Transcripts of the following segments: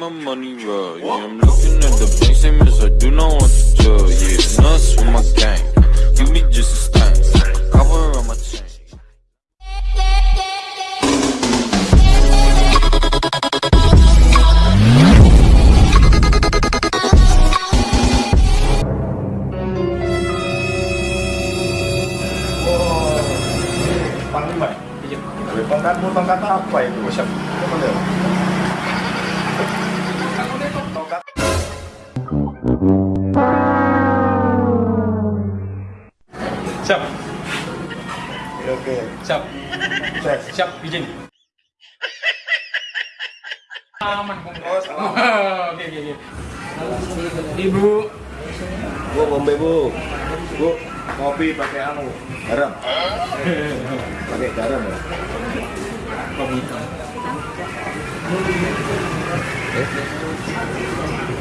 my money raw. Yeah, I'm looking at the bank, same as I do not want to tell. Yeah, nuts with my gang. You be just a stain. Cover on my chain. Iya. Tongkatmu tongkat apa itu? Siap. Tongkat. Siap, Oke. siap, Cek. siap, izin. Aman, Bung. Oh. Oke, oke, oke. Ibu, Bu, bombe bu. Bu, kopi pakai anu. Garam. pakai garam ya. kopi.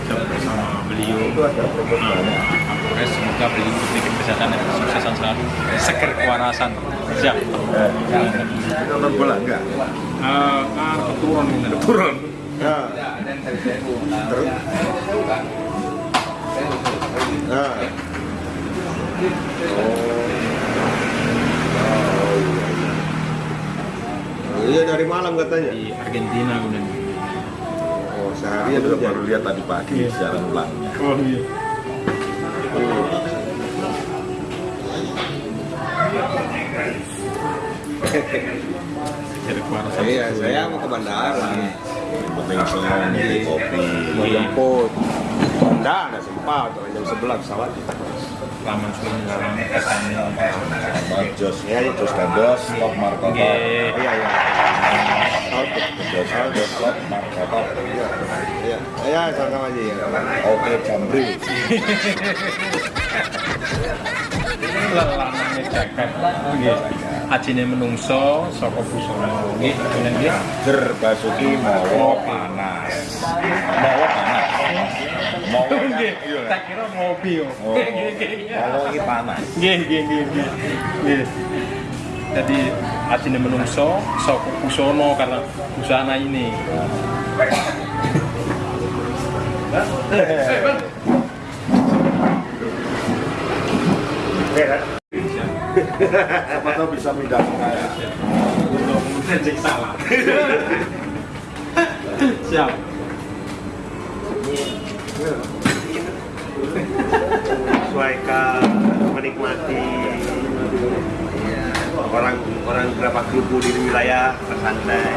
Siap bersama beliau. Ada. Kapolres, semoga beliau diberikan kesehatan dan kesuksesan selalu. Seger kewarasan. Siap. Eh, nonton bola enggak? Eh, kan keturun ini. Keturun. Nah. Terus? Nah. Oh. Iya dari malam katanya. Di Argentina kemudian. Sehari Aku ya baru lihat tadi pagi siaran ulang. Oh iya. Iya, saya mau ke bandara. Penting senang beli kopi. Mau jemput. Enggak, ada sempat. Jam 11 pesawat. Laman sudah mengarang kesannya. Sama Jos, ya Jos Gandos, Markotop. Nggih. Iya, iya. Jos Gandos, Top Markotop. Iya, iya, sama-sama aja ya. Oke Jamri. Nggih. Ajine menungso saka busana. Nggih, kemudian nggih. Ger Basuki Mawa Panas. Mawa Panas. Tak kira ngopi yo. Oh, Nggih, nggih, nggih. Mawa ini panas. Nggih, nggih, nggih, nggih. Nggih. Jadi ajine menungso saka busana karena busana ini. Oke kan? Siapa tahu bisa pindah ke saya. Untuk mengecek salah. Siap. Sesuaikan menikmati. Orang orang berapa grup di wilayah bersantai.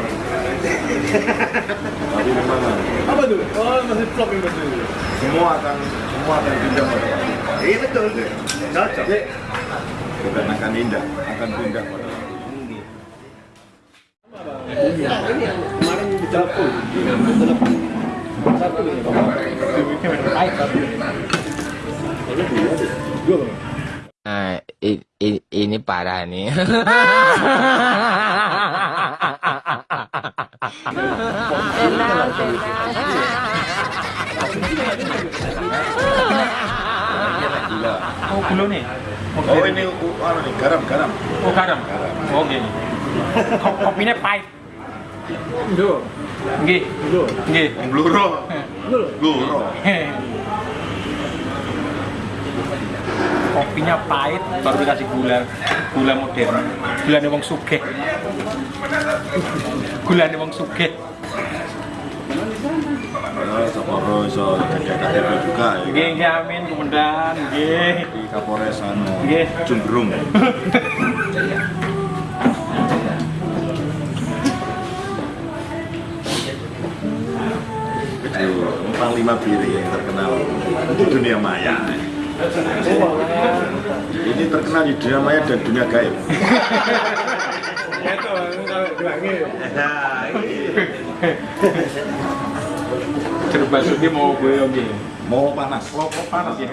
Tapi memang Apa tuh? Oh, masih vlog ini betul. semua akan semua akan pindah pada Iya betul, cocok. bukan akan indah, akan pindah pada Kemarin di telepon. Nah, i- i- ini parah nih. Oh, gula nih. Oh ini uh, anu nih, garam garam. Oh, garam. Oh, gini. Kopinya pahit. Nggih. Nggih. Bluro. Bluro. Kopinya pahit, baru dikasih gula. Gula modern. Gulanya wong sugih. Gulanya wong sugih. Jadi KTP juga ya. Nggih, nggih amin, kemudian nggih. Di Kapolres anu Nggih. Jumbrung. Itu Panglima Biri yang terkenal di dunia maya. Ini terkenal di dunia maya dan dunia gaib. Nah, ini. Jeruk basuki mau gue. Mau panas. Mau panas ya.